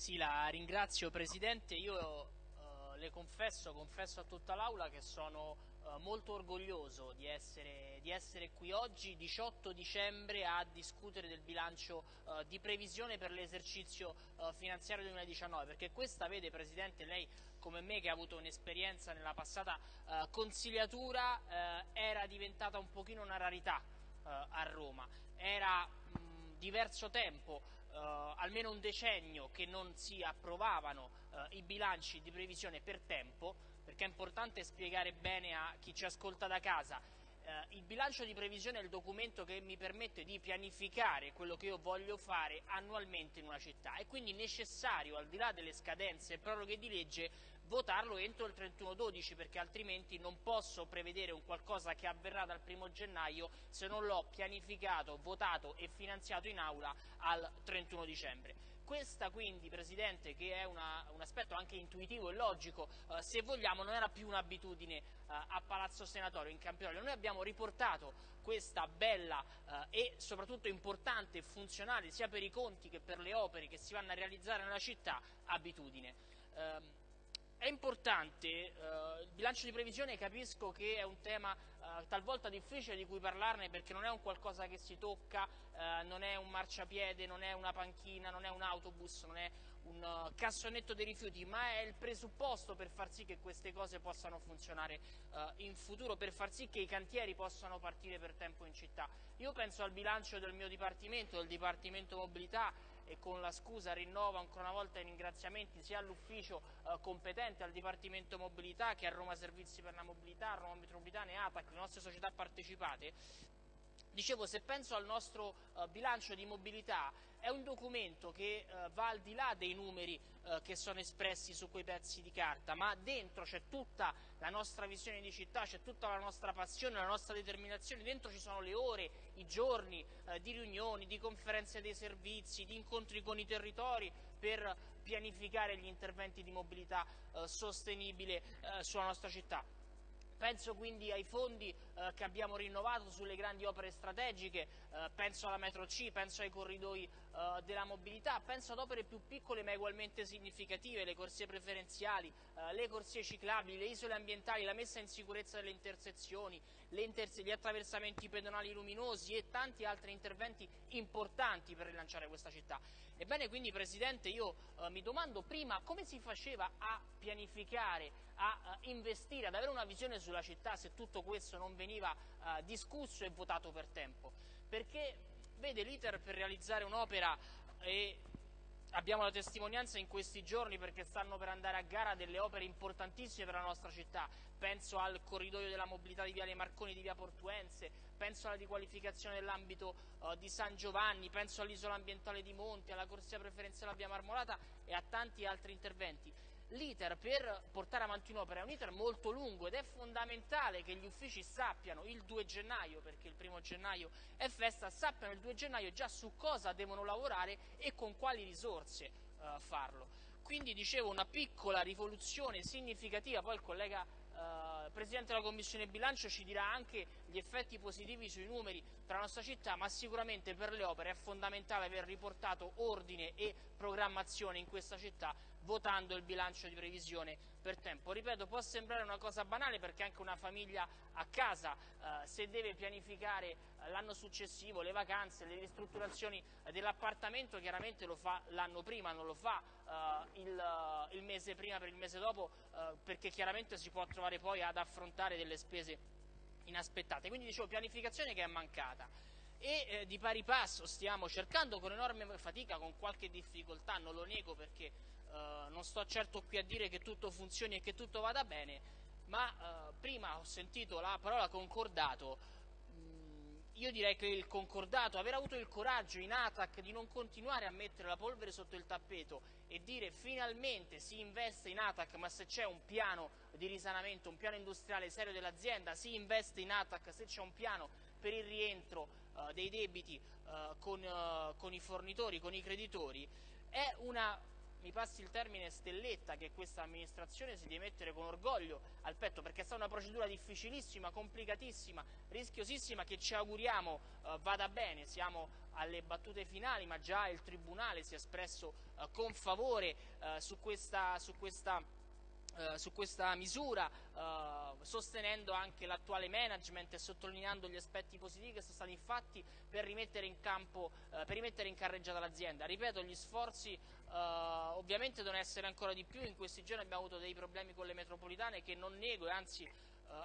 Sì, la ringrazio Presidente. Io eh, le confesso, confesso a tutta l'Aula che sono eh, molto orgoglioso di essere, di essere, qui oggi, 18 dicembre, a discutere del bilancio eh, di previsione per l'esercizio eh, finanziario 2019, perché questa, vede Presidente, lei come me che ha avuto un'esperienza nella passata eh, consigliatura, eh, era diventata un pochino una rarità a Roma. Era mh, diverso tempo eh, almeno un decennio che non si approvavano eh, i bilanci di previsione per tempo, perché è importante spiegare bene a chi ci ascolta da casa. Eh, il bilancio di previsione è il documento che mi permette di pianificare quello che io voglio fare annualmente in una città, è quindi necessario, al di là delle scadenze e proroghe di legge, votarlo entro il 31-12 perché altrimenti non posso prevedere un qualcosa che avverrà dal 1 gennaio se non l'ho pianificato, votato e finanziato in aula al 31 dicembre. Questa quindi, Presidente, che è una, un aspetto anche intuitivo e logico, eh, se vogliamo, non era più un'abitudine eh, a Palazzo Senatorio in Campidoglio. Noi abbiamo riportato questa bella eh, e soprattutto importante e funzionale sia per i conti che per le opere che si vanno a realizzare nella città abitudine. Ehm, è importante, eh, il bilancio di previsione capisco che è un tema eh, talvolta difficile di cui parlarne perché non è un qualcosa che si tocca, eh, non è un marciapiede, non è una panchina, non è un autobus, non è un uh, cassonetto dei rifiuti, ma è il presupposto per far sì che queste cose possano funzionare uh, in futuro, per far sì che i cantieri possano partire per tempo in città. Io penso al bilancio del mio Dipartimento, del Dipartimento Mobilità, e con la scusa rinnovo ancora una volta i ringraziamenti sia all'ufficio eh, competente, al Dipartimento Mobilità che a Roma Servizi per la Mobilità, a Roma Metropolitana e ATAC, le nostre società partecipate, Dicevo, se penso al nostro uh, bilancio di mobilità, è un documento che uh, va al di là dei numeri uh, che sono espressi su quei pezzi di carta, ma dentro c'è tutta la nostra visione di città, c'è tutta la nostra passione, la nostra determinazione, dentro ci sono le ore, i giorni di riunioni, di conferenze dei servizi, di incontri con i territori per pianificare gli interventi di mobilità sostenibile sulla nostra città. Penso quindi ai fondi eh, che abbiamo rinnovato sulle grandi opere strategiche, eh, penso alla metro C, penso ai corridoi eh, della mobilità, penso ad opere più piccole ma ugualmente significative, le corsie preferenziali, eh, le corsie ciclabili, le isole ambientali, la messa in sicurezza delle intersezioni, interse gli attraversamenti pedonali luminosi e tanti altri interventi importanti per rilanciare questa città. Ebbene quindi Presidente io eh, mi domando prima come si faceva a pianificare, a investire, ad avere una visione sulla città se tutto questo non veniva uh, discusso e votato per tempo. Perché vede l'iter per realizzare un'opera e abbiamo la testimonianza in questi giorni perché stanno per andare a gara delle opere importantissime per la nostra città, penso al corridoio della mobilità di Viale Marconi di Via Portuense, penso alla riqualificazione dell'ambito uh, di San Giovanni, penso all'isola ambientale di Monti, alla corsia preferenziale a Via Marmolata e a tanti altri interventi l'iter per portare avanti un'opera è un iter molto lungo ed è fondamentale che gli uffici sappiano il 2 gennaio, perché il primo gennaio è festa, sappiano il 2 gennaio già su cosa devono lavorare e con quali risorse uh, farlo. Quindi dicevo una piccola rivoluzione significativa, poi il collega uh, Presidente della Commissione Bilancio ci dirà anche gli effetti positivi sui numeri per la nostra città, ma sicuramente per le opere è fondamentale aver riportato ordine e programmazione in questa città votando il bilancio di previsione per tempo. Ripeto, può sembrare una cosa banale perché anche una famiglia a casa, eh, se deve pianificare eh, l'anno successivo, le vacanze, le ristrutturazioni dell'appartamento, chiaramente lo fa l'anno prima, non lo fa eh, il, eh, il, mese prima per il mese dopo, eh, perché chiaramente si può trovare poi ad affrontare delle spese inaspettate. Quindi dicevo pianificazione che è mancata e eh, di pari passo stiamo cercando con enorme fatica, con qualche difficoltà, non lo nego perché eh, non sto certo qui a dire che tutto funzioni e che tutto vada bene, ma eh, prima ho sentito la parola concordato, mm, io direi che il concordato, aver avuto il coraggio in ATAC di non continuare a mettere la polvere sotto il tappeto e dire finalmente si investe in ATAC, ma se c'è un piano di risanamento, un piano industriale serio dell'azienda, si investe in ATAC se c'è un piano per il rientro uh, dei debiti uh, con, uh, con, i fornitori, con i creditori, è una, mi passi il termine, stelletta che questa amministrazione si deve mettere con orgoglio al petto perché è stata una procedura difficilissima, complicatissima, rischiosissima che ci auguriamo vada bene, siamo alle battute finali, ma già il Tribunale si è espresso eh, con favore eh, su questa, su questa eh, su questa misura, eh, sostenendo anche l'attuale management e sottolineando gli aspetti positivi che sono stati fatti per rimettere in campo, eh, per rimettere in carreggiata l'azienda. Ripeto, gli sforzi eh, ovviamente devono essere ancora di più, in questi giorni abbiamo avuto dei problemi con le metropolitane che non nego e anzi eh,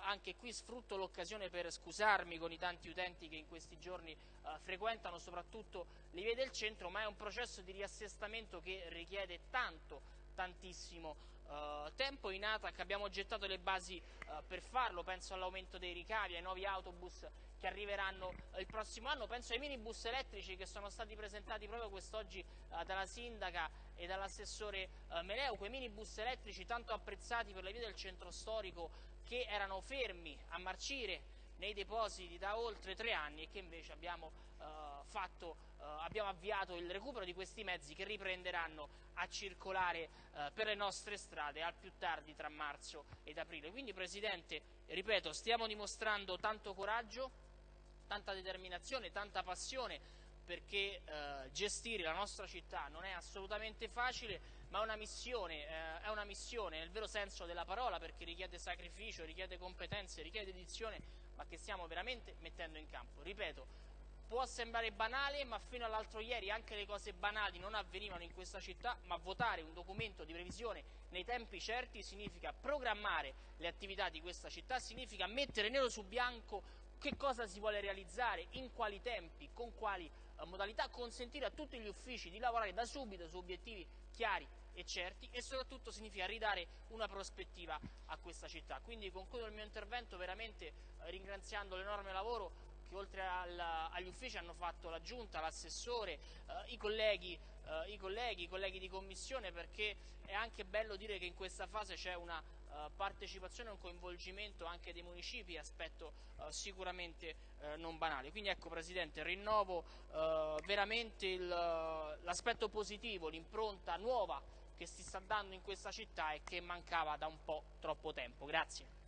anche qui sfrutto l'occasione per scusarmi con i tanti utenti che in questi giorni frequentano soprattutto le vie del centro, ma è un processo di riassestamento che richiede tanto, tantissimo Uh, tempo in ATAC abbiamo gettato le basi uh, per farlo, penso all'aumento dei ricavi, ai nuovi autobus che arriveranno uh, il prossimo anno, penso ai minibus elettrici che sono stati presentati proprio quest'oggi dalla sindaca e dall'assessore Meleu, quei minibus elettrici tanto apprezzati per le vie del centro storico che erano fermi a marcire nei depositi da oltre tre anni e che invece abbiamo, uh, fatto, uh, abbiamo avviato il recupero di questi mezzi che riprenderanno a circolare uh, per le nostre strade al più tardi tra marzo ed aprile. Quindi Presidente, ripeto, stiamo dimostrando tanto coraggio, tanta determinazione, tanta passione perché gestire la nostra città non è assolutamente facile, ma è una, missione, eh, è una missione nel vero senso della parola perché richiede sacrificio, richiede competenze, richiede dedizione ma che stiamo veramente mettendo in campo. Ripeto, può sembrare banale, ma fino all'altro ieri anche le cose banali non avvenivano in questa città, ma votare un documento di previsione nei tempi certi significa programmare le attività di questa città, significa mettere nero su bianco che cosa si vuole realizzare, in quali tempi, con quali eh, modalità, consentire a tutti gli uffici di lavorare da subito su obiettivi chiari e certi e soprattutto significa ridare una prospettiva a questa città. Quindi concludo il mio intervento veramente eh, ringraziando l'enorme lavoro che oltre al, agli uffici hanno fatto la giunta, l'assessore, eh, i, colleghi, eh, i, colleghi, i colleghi di commissione perché è anche bello dire che in questa fase c'è una uh, partecipazione un coinvolgimento anche dei municipi, aspetto uh, sicuramente uh, non banale. Quindi ecco Presidente, rinnovo veramente l'aspetto positivo, l'impronta nuova che si sta dando in questa città e che mancava da un po' troppo tempo. Grazie.